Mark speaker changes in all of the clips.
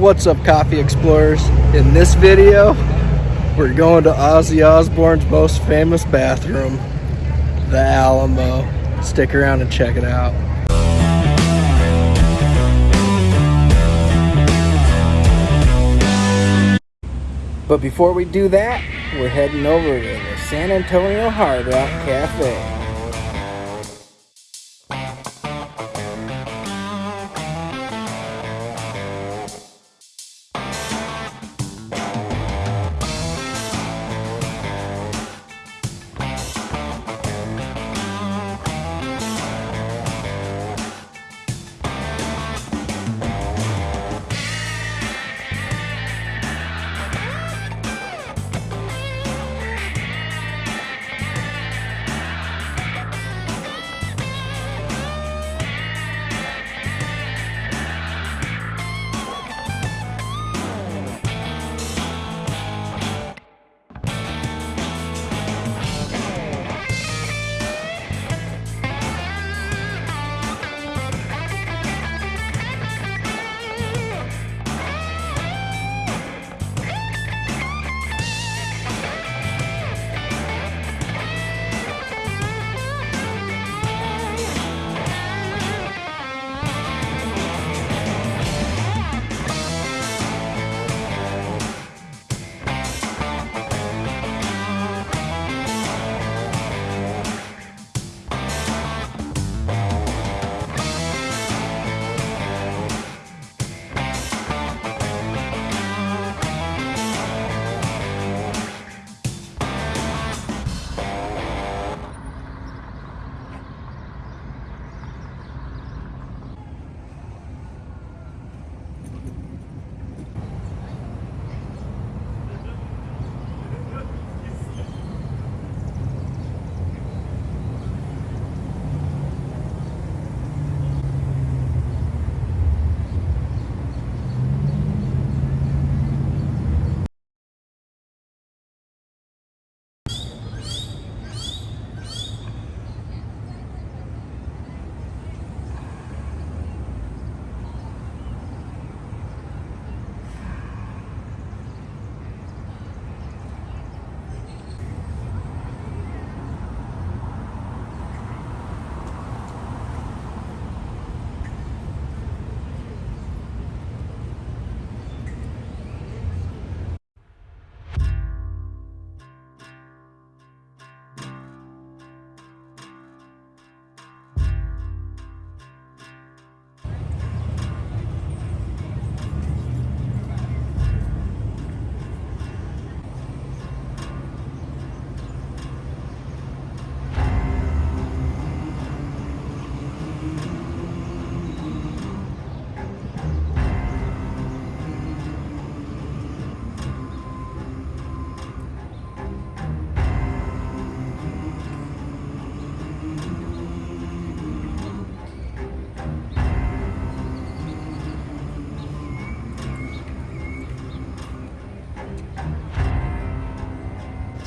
Speaker 1: What's up coffee explorers? In this video, we're going to Ozzy Osbourne's most famous bathroom, the Alamo. Stick around and check it out. But before we do that, we're heading over to the San Antonio Hard Rock Cafe.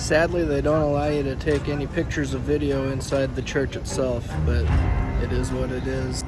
Speaker 1: Sadly, they don't allow you to take any pictures of video inside the church itself, but it is what it is.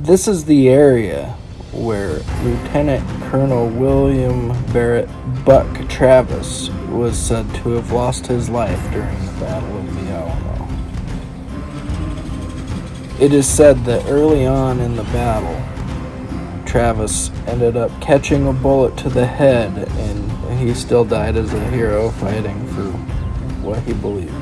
Speaker 1: This is the area where Lieutenant Colonel William Barret Buck Travis was said to have lost his life during the Battle of the Alamo. It is said that early on in the battle, Travis ended up catching a bullet to the head and he still died as a hero fighting for what he believed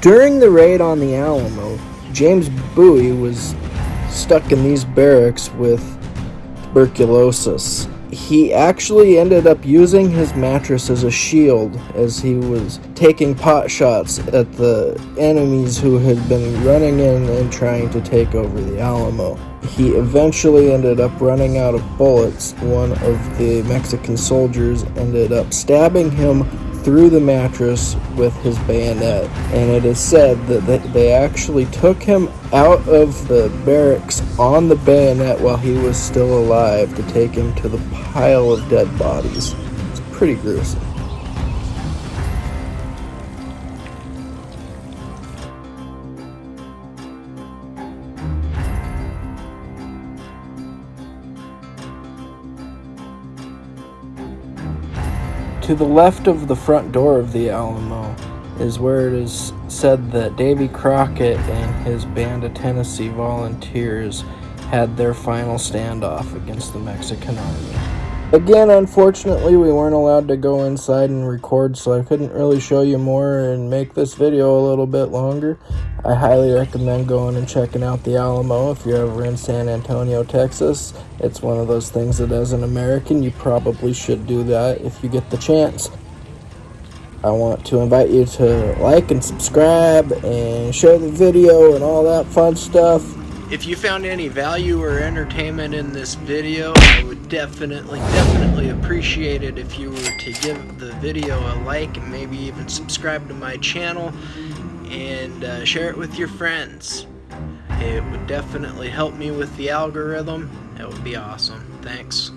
Speaker 1: During the raid on the Alamo, James Bowie was stuck in these barracks with tuberculosis. He actually ended up using his mattress as a shield as he was taking pot shots at the enemies who had been running in and trying to take over the Alamo. He eventually ended up running out of bullets. One of the Mexican soldiers ended up stabbing him through the mattress with his bayonet, and it is said that they actually took him out of the barracks on the bayonet while he was still alive to take him to the pile of dead bodies. It's pretty gruesome. To the left of the front door of the Alamo is where it is said that Davy Crockett and his band of Tennessee volunteers had their final standoff against the Mexican army. Again, unfortunately, we weren't allowed to go inside and record, so I couldn't really show you more and make this video a little bit longer. I highly recommend going and checking out the Alamo if you're ever in San Antonio, Texas. It's one of those things that as an American, you probably should do that if you get the chance. I want to invite you to like and subscribe and share the video and all that fun stuff. If you found any value or entertainment in this video, I would definitely, definitely appreciate it if you were to give the video a like and maybe even subscribe to my channel and uh, share it with your friends. It would definitely help me with the algorithm. It would be awesome. Thanks.